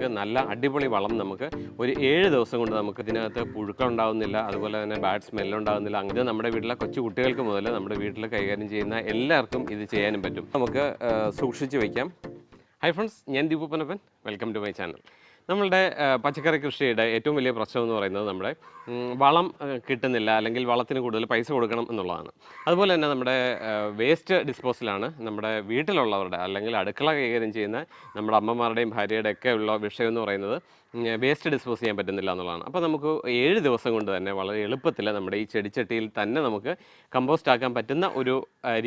പച്ചക്കറികൾക്ക് നല്ല അടിപൊളി വളം നമുക്ക് ഒരു ഏഴ് ദിവസം കൊണ്ട് നമുക്ക് ഇതിനകത്ത് പുഴുക്കൾ ഉണ്ടാകുന്നില്ല അതുപോലെ തന്നെ ബാഡ് സ്മെല്ല് ഉണ്ടാകുന്നില്ല അങ്ങനെ നമ്മുടെ വീട്ടിലെ കൊച്ചു കുട്ടികൾക്ക് മുതൽ നമ്മുടെ വീട്ടിൽ കൈകാര്യം ചെയ്യുന്ന എല്ലാവർക്കും ഇത് ചെയ്യാനും പറ്റും. നമുക്ക് സൂക്ഷിച്ച് വയ്ക്കാം ഹൈ ഫ്രണ്ട്സ് ഞാൻ Deepu Panappan welcome to my channel നമ്മളുടെ പച്ചക്കറി കൃഷിയുടെ ഏറ്റവും വലിയ പ്രശ്നം എന്ന് പറയുന്നത് നമ്മുടെ വളം കിട്ടുന്നില്ല അല്ലെങ്കിൽ വളത്തിന് കൂടുതൽ പൈസ കൊടുക്കണം എന്നുള്ളതാണ്. അതുപോലെ തന്നെ നമ്മുടെ വേസ്റ്റ് ഡിസ്പോസലാണ് നമ്മുടെ വീട്ടിലുള്ളവരുടെ അല്ലെങ്കിൽ അടുക്കള കൈകാര്യം ചെയ്യുന്ന നമ്മുടെ അമ്മമാരുടെയും ഭാര്യയുടെയൊക്കെ ഉള്ള വിഷയം എന്ന് പറയുന്നത് വേസ്റ്റ് ഡിസ്പോസ് ചെയ്യാൻ പറ്റുന്നില്ല എന്നുള്ളതാണ്. അപ്പോൾ നമുക്ക് ഏഴ് ദിവസം കൊണ്ട് തന്നെ വളരെ എളുപ്പത്തിൽ നമ്മുടെ ഈ ചെടിച്ചട്ടിയിൽ തന്നെ നമുക്ക് കമ്പോസ്റ്റ് ആക്കാൻ പറ്റുന്ന ഒരു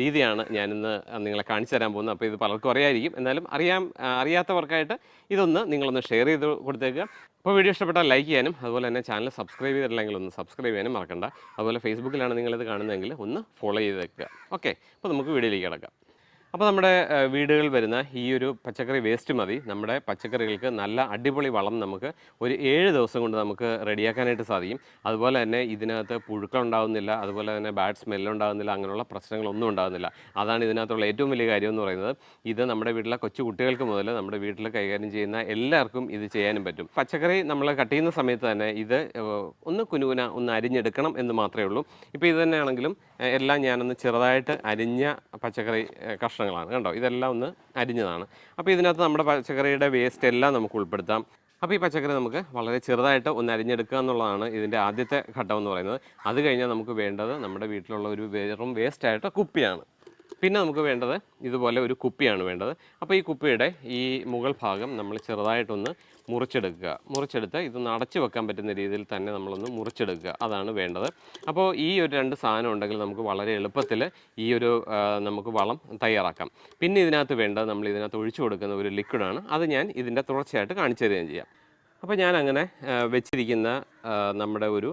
രീതിയാണ് ഞാനിന്ന് നിങ്ങളെ കാണിച്ചു തരാൻ പോകുന്നത്. അപ്പോൾ ഇത് പലർക്കും അറിയായിരിക്കും. എന്നാലും അറിയാം അറിയാത്തവർക്കായിട്ട് ഇതൊന്ന് നിങ്ങളൊന്ന് ഷെയർ ചെയ്ത് കൊടുത്തേക്കുക. അപ്പോൾ വീഡിയോ ഇഷ്ടപ്പെട്ടാൽ ലൈക്ക് ചെയ്യാനും അതുപോലെ തന്നെ ചാനൽ സബ്സ്ക്രൈബ് ചെയ്തിട്ടില്ലെങ്കിൽ ഒന്ന് സബ്സ്ക്രൈബ് ചെയ്യാനും മറക്കണ്ട. അതുപോലെ ഫേസ്ബുക്കിലാണ് നിങ്ങളിത് കാണുന്നതെങ്കിൽ ഒന്ന് ഫോളോ ചെയ്ത് വെക്കുക ഓക്കെ അപ്പോൾ നമുക്ക് വീഡിയോയിലേക്ക് കിടക്കാം. അപ്പോൾ നമ്മുടെ വീടുകളിൽ വരുന്ന ഈ ഒരു പച്ചക്കറി വേസ്റ്റ് മതി. നമ്മുടെ പച്ചക്കറികൾക്ക് നല്ല അടിപൊളി വളം നമുക്ക് ഒരു ഏഴ് ദിവസം കൊണ്ട് നമുക്ക് റെഡിയാക്കാനായിട്ട് സാധിക്കും. അതുപോലെ തന്നെ ഇതിനകത്ത് പുഴുക്കളുണ്ടാകുന്നില്ല അതുപോലെ തന്നെ ബാഡ് സ്മെല്ലുണ്ടാകുന്നില്ല അങ്ങനെയുള്ള പ്രശ്നങ്ങളൊന്നും ഉണ്ടാകുന്നില്ല അതാണ് ഇതിനകത്തുള്ള ഏറ്റവും വലിയ കാര്യം എന്ന് പറയുന്നത്. ഇത് നമ്മുടെ വീട്ടിലെ കൊച്ചു കുട്ടികൾക്ക് മുതൽ നമ്മുടെ വീട്ടിൽ കൈകാര്യം ചെയ്യുന്ന എല്ലാവർക്കും ഇത് ചെയ്യാനും പറ്റും. പച്ചക്കറി നമ്മൾ കട്ട് ചെയ്യുന്ന സമയത്ത് തന്നെ ഇത് ഒന്ന് കുനുകുന ഒന്ന് അരിഞ്ഞെടുക്കണം എന്ന് മാത്രമേ ഉള്ളൂ. ഇപ്പോൾ ഇത് തന്നെയാണെങ്കിലും എല്ലാം ഞാനൊന്ന് ചെറുതായിട്ട് അരിഞ്ഞ പച്ചക്കറി കഷ്ണങ്ങളാണ്. കണ്ടോ? ഇതെല്ലാം ഒന്ന് അരിഞ്ഞതാണ്. അപ്പോൾ ഇതിനകത്ത് നമ്മുടെ പച്ചക്കറിയുടെ വേസ്റ്റ് എല്ലാം നമുക്ക് ഉൾപ്പെടുത്താം. അപ്പോൾ ഈ പച്ചക്കറി നമുക്ക് വളരെ ചെറുതായിട്ട് ഒന്ന് അരിഞ്ഞെടുക്കുക എന്നുള്ളതാണ് ഇതിന്റെ ആദ്യത്തെ ഘട്ടം എന്ന് പറയുന്നത്. അത് കഴിഞ്ഞാൽ നമുക്ക് വേണ്ടത് നമ്മുടെ വീട്ടിലുള്ള ഒരു വെറും വേസ്റ്റായിട്ട് കുപ്പിയാണ്. പിന്നെ നമുക്ക് വേണ്ടത് ഇതുപോലെ ഒരു കുപ്പിയാണ് വേണ്ടത്. അപ്പോൾ ഈ കുപ്പിയുടെ ഈ മുകൾ ഭാഗം നമ്മൾ ചെറുതായിട്ടൊന്ന് മുറിച്ചെടുക്കുക. മുറിച്ചെടുത്ത് ഇതൊന്ന് അടച്ചു വെക്കാൻ പറ്റുന്ന രീതിയിൽ തന്നെ നമ്മളൊന്ന് മുറിച്ചെടുക്കുക. അതാണ് വേണ്ടത്. അപ്പോൾ ഈ ഒരു രണ്ട് സാധനം ഉണ്ടെങ്കിൽ നമുക്ക് വളരെ എളുപ്പത്തിൽ ഈ ഒരു നമുക്ക് വളം തയ്യാറാക്കാം. പിന്നെ ഇതിനകത്ത് വേണ്ടത് നമ്മൾ ഇതിനകത്ത് ഒഴിച്ചു കൊടുക്കുന്ന ഒരു ലിക്വിഡാണ് അത് ഞാൻ ഇതിന്റെ തുടർച്ചയായിട്ട് കാണിച്ചു തരികയും ചെയ്യാം. അപ്പോൾ ഞാൻ അങ്ങനെ വെച്ചിരിക്കുന്ന നമ്മുടെ ഒരു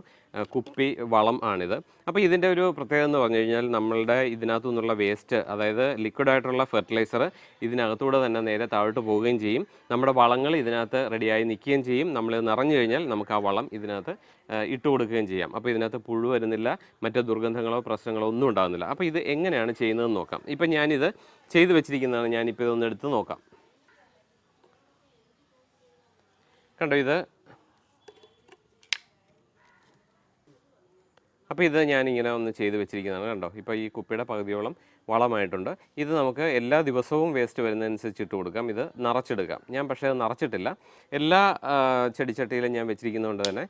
കുപ്പി വളം ആണിത്. അപ്പോൾ ഇതിന്റെ ഒരു പ്രത്യേകത എന്ന് പറഞ്ഞു കഴിഞ്ഞാൽ നമ്മളുടെ ഇതിനകത്തു നിന്നുള്ള വേസ്റ്റ് അതായത് ലിക്വിഡായിട്ടുള്ള ഫെർട്ടിലൈസർ ഇതിനകത്തൂടെ തന്നെ നേരെ താഴോട്ട് പോവുകയും ചെയ്യും. നമ്മുടെ വളങ്ങൾ ഇതിനകത്ത് റെഡിയായി നിൽക്കുകയും ചെയ്യും. നമ്മൾ നിറഞ്ഞു കഴിഞ്ഞാൽ നമുക്ക് ആ വളം ഇതിനകത്ത് ഇട്ട് കൊടുക്കുകയും ചെയ്യാം. അപ്പോൾ ഇതിനകത്ത് പുഴു വരുന്നില്ല മറ്റു ദുർഗന്ധങ്ങളോ പ്രശ്നങ്ങളോ ഒന്നും ഉണ്ടാകുന്നില്ല. അപ്പോൾ ഇത് എങ്ങനെയാണ് ചെയ്യുന്നതെന്ന് നോക്കാം. ഇപ്പം ഞാനിത് ചെയ്തു വെച്ചിരിക്കുന്നതാണ്. ഞാനിപ്പോൾ ഇതൊന്ന് എടുത്ത് നോക്കാം. കണ്ടോ ഇത്? അപ്പോൾ ഇത് ഞാനിങ്ങനെ ഒന്ന് ചെയ്ത് വെച്ചിരിക്കുന്നതാണ് കണ്ടോ? ഇപ്പോൾ ഈ കുപ്പിയുടെ പകുതിയോളം വളമായിട്ടുണ്ട്. ഇത് നമുക്ക് എല്ലാ ദിവസവും വേസ്റ്റ് വരുന്നതനുസരിച്ച് ഇട്ട് കൊടുക്കാം. ഇത് നിറച്ചെടുക്കാം. ഞാൻ പക്ഷേ അത് നിറച്ചിട്ടില്ല. എല്ലാ ചെടിച്ചട്ടിയിലും ഞാൻ വെച്ചിരിക്കുന്നതുകൊണ്ട് തന്നെ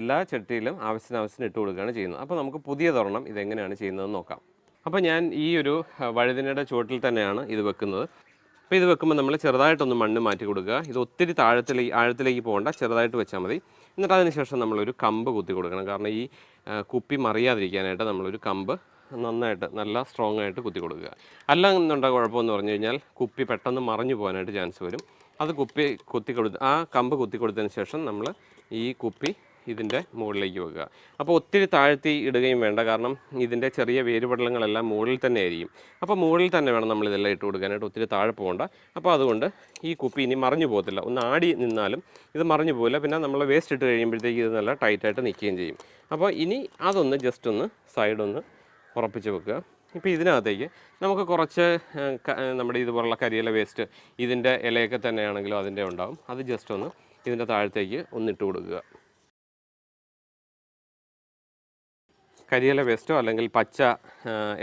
എല്ലാ ചട്ടിയിലും ആവശ്യത്തിന് ആവശ്യത്തിന് ഇട്ട് കൊടുക്കുകയാണ് ചെയ്യുന്നത്. അപ്പോൾ നമുക്ക് പുതിയ തുറണം ഇതെങ്ങനെയാണ് ചെയ്യുന്നതെന്ന് നോക്കാം. അപ്പോൾ ഞാൻ ഈ ഒരു വഴുതിനയുടെ ചുവട്ടിൽ തന്നെയാണ് ഇത് വെക്കുന്നത്. അപ്പോൾ ഇത് വെക്കുമ്പോൾ നമ്മൾ ചെറുതായിട്ടൊന്ന് മണ്ണ് മാറ്റി കൊടുക്കുക. ഇത് ഒത്തിരി താഴത്തിലേക്ക് ആഴത്തിലേക്ക് പോകണ്ട ചെറുതായിട്ട് വെച്ചാൽ മതി. എന്നിട്ട് അതിനുശേഷം നമ്മളൊരു കമ്പ് കുത്തി കൊടുക്കണം. കാരണം ഈ കുപ്പി മറിയാതിരിക്കാനായിട്ട് നമ്മളൊരു കമ്പ് നന്നായിട്ട് നല്ല സ്ട്രോങ് ആയിട്ട് കുത്തി കൊടുക്കുക. അല്ല എന്നുണ്ട കുഴപ്പമെന്ന് പറഞ്ഞു കഴിഞ്ഞാൽ കുപ്പി പെട്ടെന്ന് മറിഞ്ഞു പോകാനായിട്ട് ചാൻസ് വരും. അത് കുപ്പി കുത്തി കൊടുത്ത് ആ കമ്പ് കുത്തി കൊടുത്തതിന് ശേഷം നമ്മൾ ഈ കുപ്പി ഇതിന്റെ മുകളിലേക്ക് വെക്കുക. അപ്പോൾ ഒത്തിരി താഴ്ത്തി ഇടുകയും വേണ്ട. കാരണം ഇതിന്റെ ചെറിയ വേരുപടലങ്ങളെല്ലാം മുകളിൽ തന്നെ ആയിരിക്കും. അപ്പോൾ മുകളിൽ തന്നെ വേണം നമ്മൾ ഇതെല്ലാം ഇട്ട് കൊടുക്കാനായിട്ട്. ഒത്തിരി താഴെ പോകണ്ട. അപ്പോൾ അതുകൊണ്ട് ഈ കുപ്പി ഇനി മറിഞ്ഞു പോകത്തില്ല. ഒന്ന് ആടി നിന്നാലും ഇത് മറിഞ്ഞു പോകില്ല. പിന്നെ നമ്മൾ വേസ്റ്റ് ഇട്ട് കഴിയുമ്പോഴത്തേക്ക് ഇത് നല്ല ടൈറ്റായിട്ട് നിൽക്കുകയും ചെയ്യും. അപ്പോൾ ഇനി അതൊന്ന് ജസ്റ്റ് ഒന്ന് സൈഡൊന്ന് ഉറപ്പിച്ച് വെക്കുക. ഇപ്പോൾ ഇതിനകത്തേക്ക് നമുക്ക് കുറച്ച് നമ്മുടെ ഇതുപോലുള്ള കരിയില വേസ്റ്റ് ഇതിന്റെ ഇലയൊക്കെ തന്നെയാണെങ്കിലും അതിന്റെ ഉണ്ടാവും. അത് ജസ്റ്റ് ഒന്ന് ഇതിന്റെ താഴത്തേക്ക് ഒന്നിട്ട് കൊടുക്കുക. കരിയില വേസ്റ്റോ അല്ലെങ്കിൽ പച്ച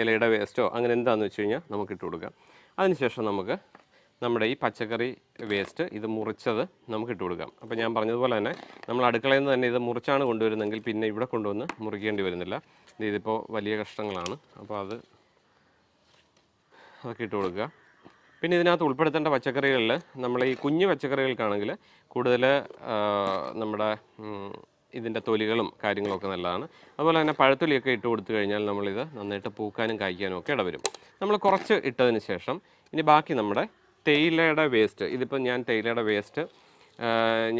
ഇലയുടെ വേസ്റ്റോ അങ്ങനെ എന്താണെന്ന് വെച്ച് കഴിഞ്ഞാൽ നമുക്ക് ഇട്ട് കൊടുക്കാം. അതിനുശേഷം നമുക്ക് നമ്മുടെ ഈ പച്ചക്കറി വേസ്റ്റ് ഇത് മുറിച്ചത് നമുക്ക് ഇട്ട് കൊടുക്കാം. അപ്പോൾ ഞാൻ പറഞ്ഞതുപോലെ തന്നെ നമ്മൾ അടുക്കളയിൽ നിന്ന് തന്നെ ഇത് മുറിച്ചാണ് കൊണ്ടുവരുന്നതെങ്കിൽ പിന്നെ ഇവിടെ കൊണ്ടുവന്ന് മുറിക്കേണ്ടി വരുന്നില്ല. ഇത് ഇതിപ്പോൾ വലിയ കഷ്ടങ്ങളാണ്. അപ്പോൾ അത് അതൊക്കെ ഇട്ട് കൊടുക്കുക. പിന്നെ ഇതിനകത്ത് ഉൾപ്പെടുത്തേണ്ട പച്ചക്കറികളിൽ നമ്മൾ ഈ കുഞ്ഞു പച്ചക്കറികൾക്കാണെങ്കിൽ കൂടുതൽ നമ്മുടെ ഇതിന്റെ തൊലികളും കാര്യങ്ങളൊക്കെ നല്ലതാണ്. അതുപോലെ തന്നെ പഴത്തൊലിയൊക്കെ ഇട്ട് കൊടുത്തു കഴിഞ്ഞാൽ നമ്മളിത് നന്നായിട്ട് പൂക്കാനും കായ്ക്കാനും ഒക്കെ ഇടവരും. നമ്മൾ കുറച്ച് ഇട്ടതിന് ശേഷം ഇനി ബാക്കി നമ്മുടെ തേയിലയുടെ വേസ്റ്റ് ഇതിപ്പോൾ ഞാൻ തേയിലയുടെ വേസ്റ്റ്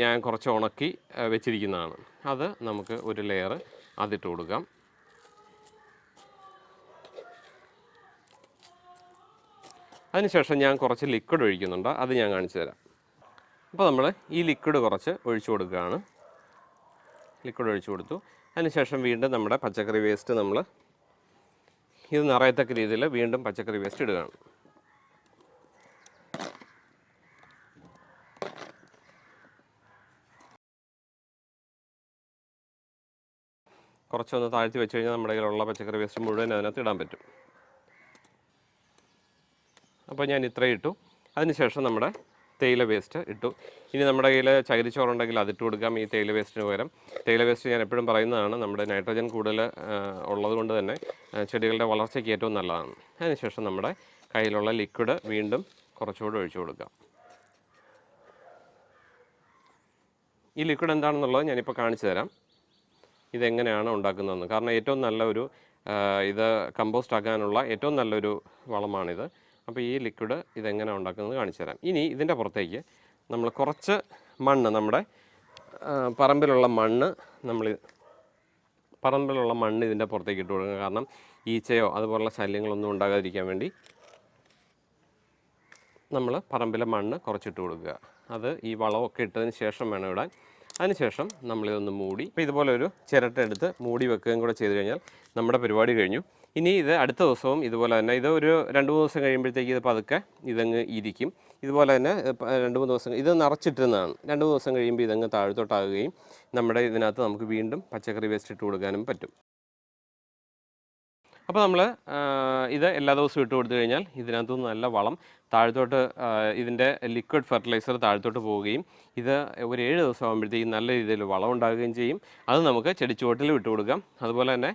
ഞാൻ കുറച്ച് ഉണക്കി വെച്ചിരിക്കുന്നതാണ്. അത് നമുക്ക് ഒരു ലെയർ അതിട്ട് കൊടുക്കാം. അതിനുശേഷം ഞാൻ കുറച്ച് ലിക്വിഡ് ഒഴിക്കുന്നുണ്ട്. അത് ഞാൻ കാണിച്ചു തരാം. അപ്പോൾ നമ്മൾ ഈ ലിക്വിഡ് കുറച്ച് ഒഴിച്ചു കൊടുക്കുകയാണ്. ലിക്വിഡ് ഒഴിച്ചു കൊടുത്തു. അതിനുശേഷം വീണ്ടും നമ്മുടെ പച്ചക്കറി വേസ്റ്റ് നമ്മൾ ഇത് നിറയത്തക്ക രീതിയിൽ വീണ്ടും പച്ചക്കറി വേസ്റ്റ് ഇടുകയാണ്. കുറച്ചൊന്ന് താഴ്ത്തി വെച്ച് കഴിഞ്ഞാൽ നമ്മുടെ കയ്യിലുള്ള പച്ചക്കറി വേസ്റ്റ് മുഴുവൻ അതിനകത്ത് ഇടാൻ പറ്റും. അപ്പോൾ ഞാൻ ഇത്രയും ഇട്ടു. അതിനുശേഷം നമ്മുടെ തേയില വേസ്റ്റ് ഇട്ടു. ഇനി നമ്മുടെ കയ്യിൽ ചകിരിച്ചോറുണ്ടെങ്കിൽ അതിട്ട് കൊടുക്കാം ഈ തേയില വേസ്റ്റിന് പകരം. തേയില വേസ്റ്റ് ഞാൻ എപ്പോഴും പറയുന്നതാണ് നമ്മുടെ നൈട്രജൻ കൂടുതൽ ഉള്ളതുകൊണ്ട് തന്നെ ചെടികളുടെ വളർച്ചയ്ക്ക് ഏറ്റവും നല്ലതാണ്. അതിനുശേഷം നമ്മുടെ കയ്യിലുള്ള ലിക്വിഡ് വീണ്ടും കുറച്ചുകൂടി ഒഴിച്ചു കൊടുക്കാം. ഈ ലിക്വിഡ് എന്താണെന്നുള്ളത് ഞാനിപ്പോൾ കാണിച്ചു തരാം. ഇതെങ്ങനെയാണ് ഉണ്ടാക്കുന്നതെന്ന്. കാരണം ഏറ്റവും നല്ല ഒരു ആ, ഇത് കമ്പോസ്റ്റ് ആക്കാനുള്ള ഏറ്റവും നല്ലൊരു വളമാണിത്. അപ്പോൾ ഈ ലിക്വിഡ് ഇതെങ്ങനെ ഉണ്ടാക്കുന്നത് കാണിച്ചു തരാം. ഇനി ഇതിന്റെ പുറത്തേക്ക് നമ്മൾ കുറച്ച് മണ്ണ് നമ്മുടെ പറമ്പിലുള്ള മണ്ണ് നമ്മൾ പറമ്പിലുള്ള മണ്ണ് ഇതിന്റെ പുറത്തേക്ക് ഇട്ട് കൊടുക്കുക. കാരണം ഈച്ചയോ അതുപോലുള്ള ശല്യങ്ങളൊന്നും ഉണ്ടാകാതിരിക്കാൻ വേണ്ടി നമ്മൾ പറമ്പിലെ മണ്ണ് കുറച്ചിട്ട് കൊടുക്കുക. അത് ഈ വളമൊക്കെ ഇട്ടതിന് ശേഷം വേണം ഇടാൻ. അതിനുശേഷം നമ്മളിതൊന്ന് മൂടി ഇപ്പോൾ ഇതുപോലെ ഒരു എടുത്ത് മൂടി വെക്കുകയും കൂടെ ചെയ്ത് കഴിഞ്ഞാൽ നമ്മുടെ പരിപാടി കഴിഞ്ഞു. ഇനി ഇത് അടുത്ത ദിവസവും ഇതുപോലെ തന്നെ ഇത് ഒരു രണ്ട് മൂന്ന് ദിവസം കഴിയുമ്പോഴത്തേക്ക് ഇത് പതുക്കെ ഇതങ്ങ് ഇരിക്കും. ഇതുപോലെ തന്നെ രണ്ട് മൂന്ന് ദിവസം ഇത് നിറച്ചിട്ടിരുന്നതാണ്. രണ്ട് മൂന്ന് ദിവസം കഴിയുമ്പോൾ ഇതങ്ങ് താഴ്ത്തോട്ടാകുകയും നമ്മുടെ ഇതിനകത്ത് നമുക്ക് വീണ്ടും പച്ചക്കറി വേസ്റ്റ് ഇട്ട് കൊടുക്കാനും പറ്റും. അപ്പോൾ നമ്മൾ ഇത് എല്ലാ ദിവസവും ഇട്ട് കൊടുത്തു കഴിഞ്ഞാൽ ഇതിനകത്തുനിന്ന് നല്ല വളം താഴത്തോട്ട് ഇതിന്റെ ലിക്വിഡ് ഫെർട്ടിലൈസർ താഴത്തോട്ട് പോവുകയും ഇത് ഒരു ഏഴ് ദിവസം ആകുമ്പോഴത്തേക്കും നല്ല രീതിയിൽ വളം ഉണ്ടാകുകയും ചെയ്യും. അത് നമുക്ക് ചെടിച്ചുവട്ടിൽ വിട്ടു കൊടുക്കാം. അതുപോലെ തന്നെ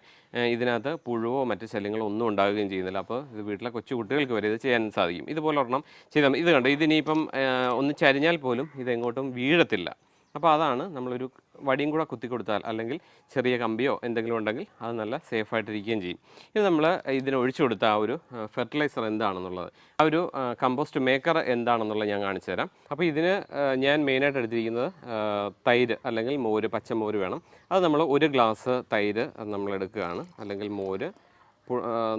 ഇതിനകത്ത് പുഴുവോ മറ്റ് ശല്യങ്ങളോ ഒന്നും ഉണ്ടാകുകയും ചെയ്യുന്നില്ല. അപ്പോൾ ഇത് വീട്ടിലെ കൊച്ചു കുട്ടികൾക്ക് വരെ ഇത് ചെയ്യാൻ സാധിക്കും. ഇതുപോലെ ഒരെണ്ണം ചെയ്താൽ ഇത് കണ്ടോ ഇതിനിയിപ്പം ആ, ഒന്ന് ചരിഞ്ഞാൽ പോലും ഇതെങ്ങോട്ടും വീഴത്തില്ല. അപ്പോൾ അതാണ് നമ്മളൊരു വടിയും കൂടെ കുത്തി കൊടുത്താൽ അല്ലെങ്കിൽ ചെറിയ കമ്പിയോ എന്തെങ്കിലും ഉണ്ടെങ്കിൽ അത് നല്ല സേഫായിട്ടിരിക്കുകയും ചെയ്യും. ഇത് നമ്മൾ ഇതിന് ഒഴിച്ചു കൊടുത്ത ആ ഒരു ഫെർട്ടിലൈസർ എന്താണെന്നുള്ളത്. ആ ഒരു കമ്പോസ്റ്റ് മേക്കർ എന്താണെന്നുള്ളത് ഞാൻ കാണിച്ചു തരാം. അപ്പോൾ ഇതിന് ഞാൻ മെയിനായിട്ട് എടുത്തിരിക്കുന്നത് തൈര് അല്ലെങ്കിൽ മോര് പച്ചമോര് വേണം. അത് നമ്മൾ ഒരു ഗ്ലാസ് തൈര് നമ്മൾ എടുക്കുകയാണ്. അല്ലെങ്കിൽ മോര്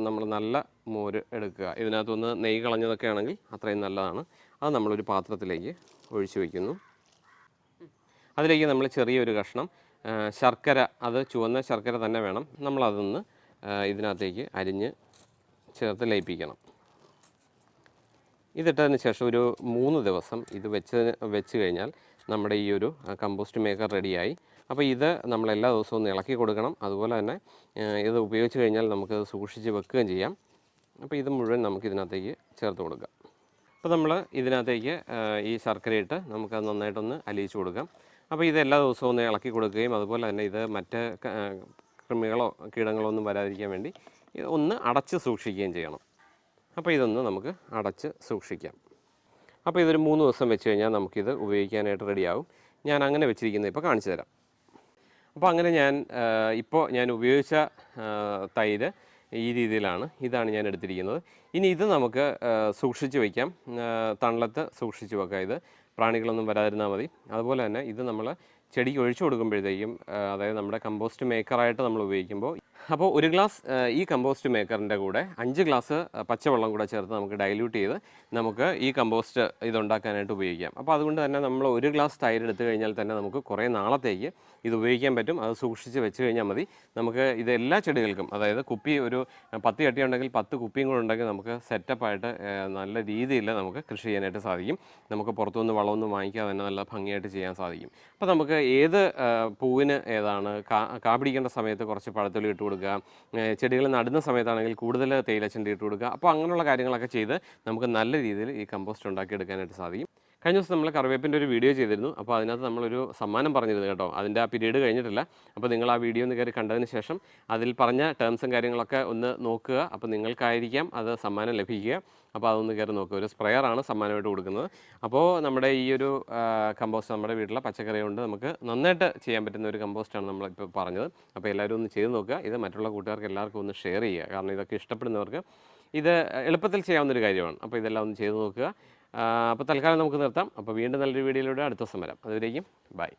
നമ്മൾ നല്ല മോര് എടുക്കുക. ഇതിനകത്തുനിന്ന് നെയ്യ് കളഞ്ഞതൊക്കെ ആണെങ്കിൽ അത്രയും നല്ലതാണ്. അത് നമ്മളൊരു പാത്രത്തിലേക്ക് ഒഴിച്ചു വയ്ക്കുന്നു അതിലേക്ക് നമ്മൾ ചെറിയൊരു കഷ്ണം ശർക്കര അത് ചുവന്ന ശർക്കര തന്നെ വേണം. നമ്മളതൊന്ന് ഇതിനകത്തേക്ക് അരിഞ്ഞ് ചേർത്ത് ലയിപ്പിക്കണം. ഇതിട്ടതിന് ശേഷം ഒരു മൂന്ന് ദിവസം ഇത് വെച്ച് വെച്ച് കഴിഞ്ഞാൽ നമ്മുടെ ഈ ഒരു കമ്പോസ്റ്റ് മേക്കർ റെഡിയായി അപ്പോൾ ഇത് നമ്മൾ എല്ലാ ദിവസവും ഒന്ന് ഇളക്കി കൊടുക്കണം. അതുപോലെ തന്നെ ഇത് ഉപയോഗിച്ച് കഴിഞ്ഞാൽ നമുക്ക് സൂക്ഷിച്ച് വെക്കുകയും ചെയ്യാം. അപ്പോൾ ഇത് മുഴുവൻ നമുക്ക് ഇതിനകത്തേക്ക് ചേർത്ത് കൊടുക്കാം. അപ്പോൾ നമ്മൾ ഇതിനകത്തേക്ക് ഈ ശർക്കരയിട്ട് നമുക്കത് നന്നായിട്ടൊന്ന് അലിയിച്ച് കൊടുക്കാം. അപ്പോൾ ഇത് എല്ലാ ദിവസവും ഒന്ന് ഇളക്കി കൊടുക്കുകയും അതുപോലെ തന്നെ ഇത് മറ്റ് കൃമികളോ കീടങ്ങളോ ഒന്നും വരാതിരിക്കാൻ വേണ്ടി ഇത് ഒന്ന് അടച്ച് സൂക്ഷിക്കുകയും ചെയ്യണം. അപ്പോൾ ഇതൊന്ന് നമുക്ക് അടച്ച് സൂക്ഷിക്കാം. അപ്പോൾ ഇതൊരു മൂന്ന് ദിവസം വെച്ച് കഴിഞ്ഞാൽ നമുക്കിത് ഉപയോഗിക്കാനായിട്ട് റെഡിയാവും ഞാൻ അങ്ങനെ വെച്ചിരിക്കുന്നത് ഇപ്പോൾ കാണിച്ചു തരാം. അപ്പോൾ അങ്ങനെ ഞാൻ ഇപ്പോൾ ഞാൻ ഉപയോഗിച്ച തൈര് ഈ രീതിയിലാണ്. ഇതാണ് ഞാൻ എടുത്തിരിക്കുന്നത്. ഇനി ഇത് നമുക്ക് സൂക്ഷിച്ച് വയ്ക്കാം. തണലത്ത് സൂക്ഷിച്ച് വെക്കാം ഇത്. പ്രാണികളൊന്നും വരാതിരുന്നാൽ മതി. അതുപോലെ തന്നെ ഇത് നമ്മൾ ചെടിക്ക് ഒഴിച്ചു കൊടുക്കുമ്പോഴത്തേക്കും അതായത് നമ്മുടെ കമ്പോസ്റ്റ് മേക്കറായിട്ട് നമ്മൾ ഉപയോഗിക്കുമ്പോൾ അപ്പോൾ ഒരു ഗ്ലാസ് ഈ കമ്പോസ്റ്റ് മേക്കറിന്റെ കൂടെ അഞ്ച് ഗ്ലാസ് പച്ചവെള്ളം കൂടെ ചേർത്ത് നമുക്ക് ഡൈല്യൂട്ട് ചെയ്ത് നമുക്ക് ഈ കമ്പോസ്റ്റ് ഇതുണ്ടാക്കാനായിട്ട് ഉപയോഗിക്കാം. അപ്പോൾ അതുകൊണ്ട് തന്നെ നമ്മൾ ഒരു ഗ്ലാസ് തൈര് എടുത്തു കഴിഞ്ഞാൽ തന്നെ നമുക്ക് കുറേ നാളത്തേക്ക് ഇത് ഉപയോഗിക്കാൻ പറ്റും. അത് സൂക്ഷിച്ച് വെച്ച് കഴിഞ്ഞാൽ മതി. നമുക്ക് ഇത് എല്ലാ ചെടികൾക്കും അതായത് കുപ്പി ഒരു പത്ത് ചട്ടി ഉണ്ടെങ്കിൽ പത്ത് കുപ്പിയും കൂടെ ഉണ്ടെങ്കിൽ നമുക്ക് സെറ്റപ്പായിട്ട് നല്ല രീതിയിൽ നമുക്ക് കൃഷി ചെയ്യാനായിട്ട് സാധിക്കും. നമുക്ക് പുറത്തുനിന്ന് വളമൊന്നും വാങ്ങിക്കാതെ തന്നെ നല്ല ഭംഗിയായിട്ട് ചെയ്യാൻ സാധിക്കും. അപ്പോൾ നമുക്ക് ഏത് പൂവിന് ഏതാണ് കാ കാപിടിക്കേണ്ട സമയത്ത് കുറച്ച് പഴത്തുള്ളി ഇട്ട് കൊടുക്കുക. ചെടികൾ നടുന്ന സമയത്താണെങ്കിൽ കൂടുതൽ തേയിലച്ചണ്ടി ഇട്ട് കൊടുക്കുക. അപ്പോൾ അങ്ങനെയുള്ള കാര്യങ്ങളൊക്കെ ചെയ്ത് നമുക്ക് നല്ല രീതിയിൽ ഈ കമ്പോസ്റ്റ് ഉണ്ടാക്കിയെടുക്കാനായിട്ട് സാധിക്കും. കഴിഞ്ഞ ദിവസം നമ്മൾ കറിവേപ്പിന്റെ ഒരു വീഡിയോ ചെയ്തിരുന്നു. അപ്പോൾ അതിനകത്ത് നമ്മളൊരു സമ്മാനം പറഞ്ഞിരുന്നു കേട്ടോ. അതിന്റെ ആ പീരീഡ് കഴിഞ്ഞിട്ടില്ല. അപ്പോൾ നിങ്ങൾ ആ വീഡിയോ ഒന്ന് കയറി കണ്ടതിന് ശേഷം അതിൽ പറഞ്ഞ ടേംസും കാര്യങ്ങളൊക്കെ ഒന്ന് നോക്കുക. അപ്പോൾ നിങ്ങൾക്കായിരിക്കാം അത് സമ്മാനം ലഭിക്കുക. അപ്പോൾ അതൊന്ന് കയറി നോക്കുക ഒരു സ്പ്രെയറാണ് സമ്മാനമായിട്ട് കൊടുക്കുന്നത്. അപ്പോൾ നമ്മുടെ ഈ ഒരു കമ്പോസ്റ്റ് നമ്മുടെ വീട്ടിലെ പച്ചക്കറി കൊണ്ട് നമുക്ക് നന്നായിട്ട് ചെയ്യാൻ പറ്റുന്ന ഒരു കമ്പോസ്റ്റാണ് നമ്മളിപ്പോൾ പറഞ്ഞത്. അപ്പോൾ എല്ലാവരും ഒന്ന് ചെയ്ത് നോക്കുക. ഇത് മറ്റുള്ള കൂട്ടുകാർക്ക് എല്ലാവർക്കും ഒന്ന് ഷെയർ ചെയ്യുക. കാരണം ഇതൊക്കെ ഇഷ്ടപ്പെടുന്നവർക്ക് ഇത് എളുപ്പത്തിൽ ചെയ്യാവുന്ന ഒരു കാര്യമാണ്. അപ്പോൾ ഇതെല്ലാം ഒന്ന് ചെയ്ത് നോക്കുക. അപ്പോൾ തൽക്കാലം നമുക്ക് നിർത്താം. അപ്പോൾ വീണ്ടും നല്ലൊരു വീഡിയോയിലൂടെ അടുത്ത ദിവസം വരാം. അതുവരേക്കും ബൈ